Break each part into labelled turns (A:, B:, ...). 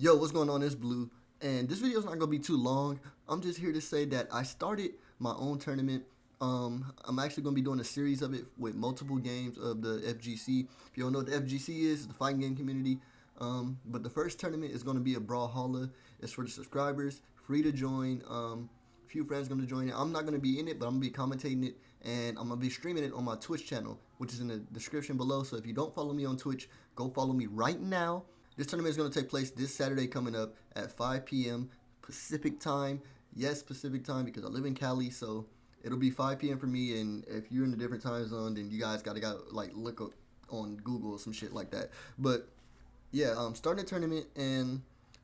A: Yo, what's going on? It's Blue, and this video is not gonna be too long. I'm just here to say that I started my own tournament. Um, I'm actually gonna be doing a series of it with multiple games of the FGC. If you don't know what the FGC is, the fighting game community. Um, but the first tournament is gonna be a Brawlhalla. It's for the subscribers, free to join. Um, a few friends gonna join it. I'm not gonna be in it, but I'm gonna be commentating it, and I'm gonna be streaming it on my Twitch channel, which is in the description below. So if you don't follow me on Twitch, go follow me right now. This tournament is going to take place this Saturday coming up at 5 p.m. Pacific time. Yes, Pacific time because I live in Cali, so it'll be 5 p.m. for me. And if you're in a different time zone, then you guys gotta got like look up on Google or some shit like that. But yeah, um, starting the tournament and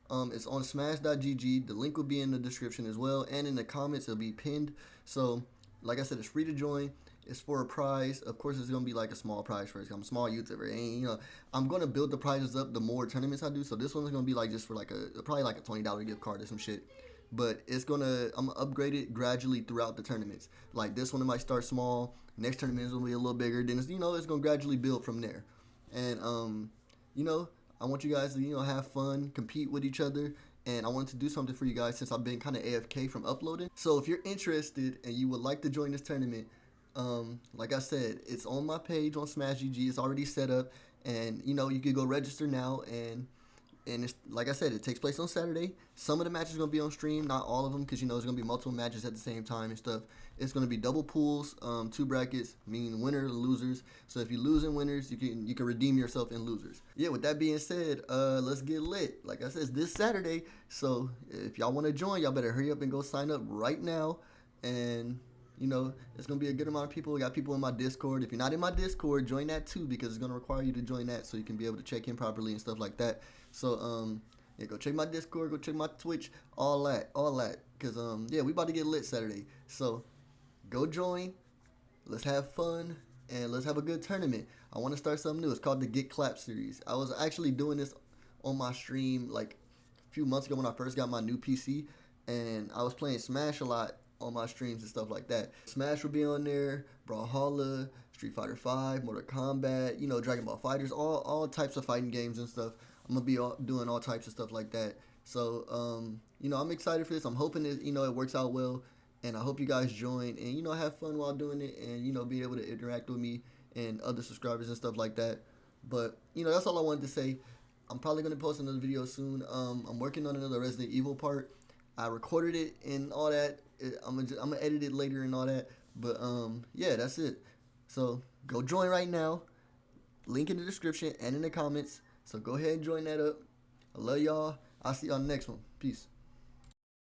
A: um, it's on Smash.gg. The link will be in the description as well, and in the comments it'll be pinned. So, like I said, it's free to join. It's for a prize. Of course, it's gonna be like a small prize first. I'm a small YouTuber, and you know, I'm gonna build the prizes up the more tournaments I do. So this one's gonna be like just for like a probably like a twenty dollar gift card or some shit. But it's gonna I'm gonna upgrade it gradually throughout the tournaments. Like this one, might start small. Next tournament is gonna be a little bigger. Then it's, you know it's gonna gradually build from there. And um, you know, I want you guys to you know have fun, compete with each other, and I wanted to do something for you guys since I've been kind of AFK from uploading. So if you're interested and you would like to join this tournament, um, like I said, it's on my page on Smash GG. It's already set up, and you know you can go register now. And and it's like I said, it takes place on Saturday. Some of the matches are gonna be on stream, not all of them, because you know there's gonna be multiple matches at the same time and stuff. It's gonna be double pools, um, two brackets, meaning winners and losers. So if you lose in winners, you can you can redeem yourself in losers. Yeah. With that being said, uh, let's get lit. Like I said, this Saturday. So if y'all want to join, y'all better hurry up and go sign up right now. And you know, it's gonna be a good amount of people. Got people in my Discord. If you're not in my Discord, join that too because it's gonna require you to join that so you can be able to check in properly and stuff like that. So um, yeah, go check my Discord, go check my Twitch, all that, all that. Cause um, yeah, we about to get lit Saturday. So go join. Let's have fun and let's have a good tournament. I want to start something new. It's called the Get Clap series. I was actually doing this on my stream like a few months ago when I first got my new PC, and I was playing Smash a lot on my streams and stuff like that. Smash will be on there, Brawlhalla, Street Fighter 5, Mortal Kombat, you know, Dragon Ball FighterZ, all, all types of fighting games and stuff. I'm to be all, doing all types of stuff like that. So, um, you know, I'm excited for this. I'm hoping that, you know, it works out well. And I hope you guys join and, you know, have fun while doing it and, you know, be able to interact with me and other subscribers and stuff like that. But, you know, that's all I wanted to say. I'm probably going to post another video soon. Um, I'm working on another Resident Evil part. I recorded it and all that. I'm gonna I'm gonna edit it later and all that. But um, yeah, that's it. So go join right now. Link in the description and in the comments. So go ahead and join that up. I love y'all. I'll see y'all next one. Peace.